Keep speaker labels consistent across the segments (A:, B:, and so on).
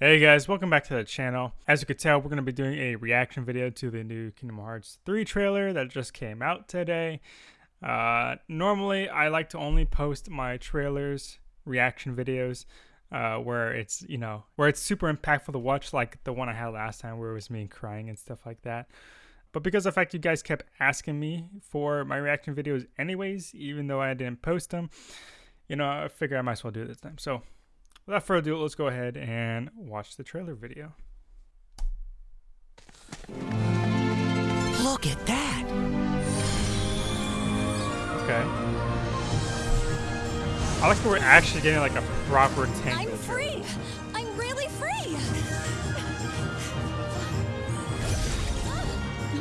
A: Hey guys, welcome back to the channel. As you can tell, we're going to be doing a reaction video to the new Kingdom Hearts 3 trailer that just came out today. Uh, normally, I like to only post my trailers, reaction videos, uh, where it's, you know, where it's super impactful to watch, like the one I had last time where it was me crying and stuff like that. But because of the fact you guys kept asking me for my reaction videos anyways, even though I didn't post them, you know, I figure I might as well do it this time. So without further ado, let's go ahead and watch the trailer video.
B: Look at that!
A: Okay. I like that we're actually getting like a proper tango.
C: I'm free! I'm really free!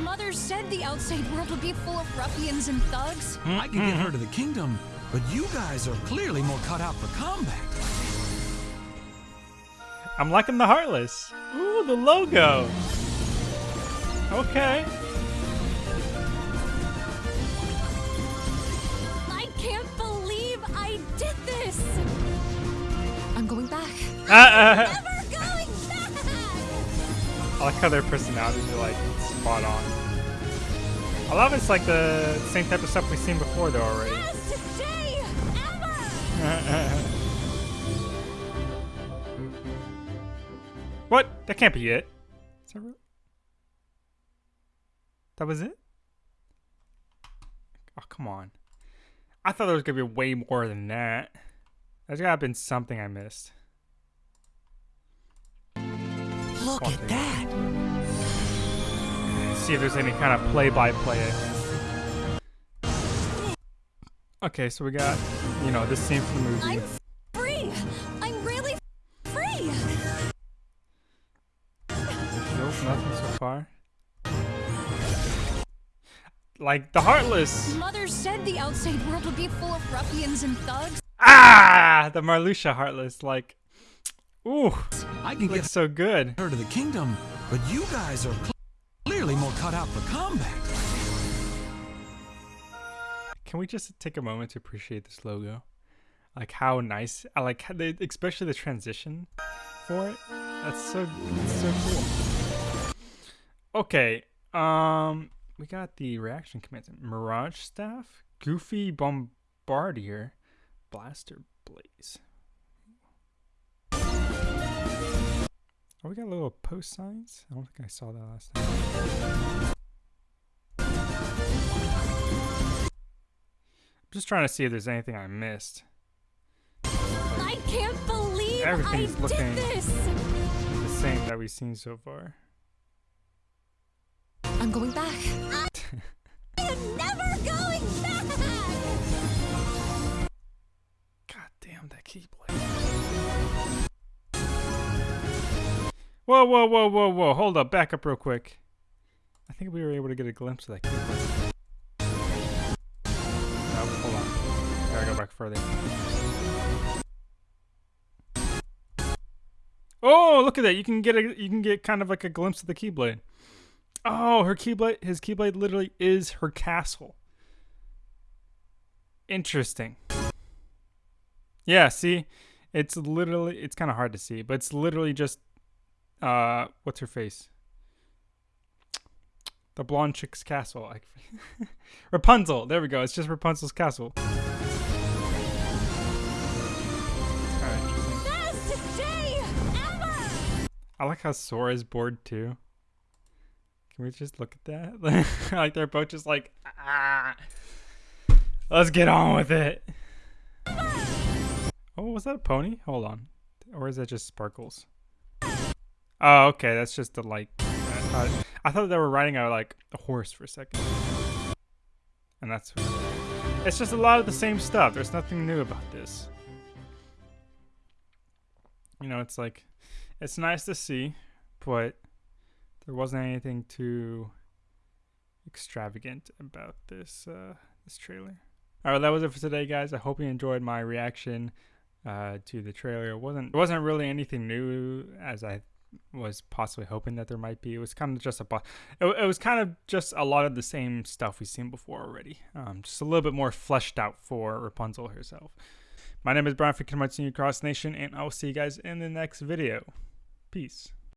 C: Mother said the outside world would be full of ruffians and thugs.
B: I can get mm-hmm. her to the kingdom, but you guys are clearly more cut out for combat.
A: I'm liking the Heartless. Ooh, the logo. Okay.
C: I can't believe I did this! I'm going back.
A: Uh, uh,
C: Never going back!
A: I like how their personalities are like spot on. I love it's like the same type of stuff we've seen before though already. What? That can't be it. Is that, real? that was it? Oh, come on. I thought there was going to be way more than that. There's got to have been something I missed.
B: Look at that!
A: See if there's any kind of play-by-play I missed. Okay, so we got, you know, this scene from the movie. Nothing so far. Like the Heartless.
C: Mother said the outside world would be full of ruffians and thugs.
A: Ah, the Marluxia Heartless. Like, ooh,
B: I can get
A: so good.
B: her to the kingdom, but you guys are cl- clearly more cut out for combat.
A: Can we just take a moment to appreciate this logo? Like how nice. I like how they, especially the transition for it. That's so that's so cool. Okay, um, we got the reaction commands: Mirage Staff, Goofy Bombardier, Blaster Blaze. Oh, we got a little post signs. I don't think I saw that last time. I'm just trying to see if there's anything I missed.
C: I can't believe
A: Everything's
C: I
A: looking-
C: did this!
A: The same that we've seen so far.
C: I'm going back. I'm never going back!
A: God damn that keyblade. Whoa, whoa, whoa, whoa, whoa. Hold up. Back up real quick. I think we were able to get a glimpse of that keyblade. No, hold on. Gotta go back further. Oh, look at that. You can get a you can get kind of like a glimpse of the keyblade. Oh, her keyblade his keyblade literally is her castle. Interesting. Yeah, see? It's literally it's kind of hard to see, but it's literally just uh what's her face? The blonde chick's castle. Rapunzel. There we go. It's just Rapunzel's castle. Kinda interesting.
C: Best day ever!
A: I like how Sora's bored too. Can we just look at that? like they're both just like, ah, let's get on with it. Oh, was that a pony? Hold on, or is that just sparkles? Oh, okay, that's just the like. I thought, they were riding a like a horse for a second, and that's. It's just a lot of the same stuff. There's nothing new about this. You know, it's like it's nice to see, but there wasn't anything too extravagant about this uh, this trailer. All right, that was it for today, guys. I hope you enjoyed my reaction uh, to the trailer. It wasn't it wasn't really anything new as I was possibly hoping that there might be. It was kind of just a it, it was kind of just a lot of the same stuff we've seen before already. Um, just a little bit more fleshed out for Rapunzel herself. My name is Brian from Senior Cross Nation, and I will see you guys in the next video. Peace.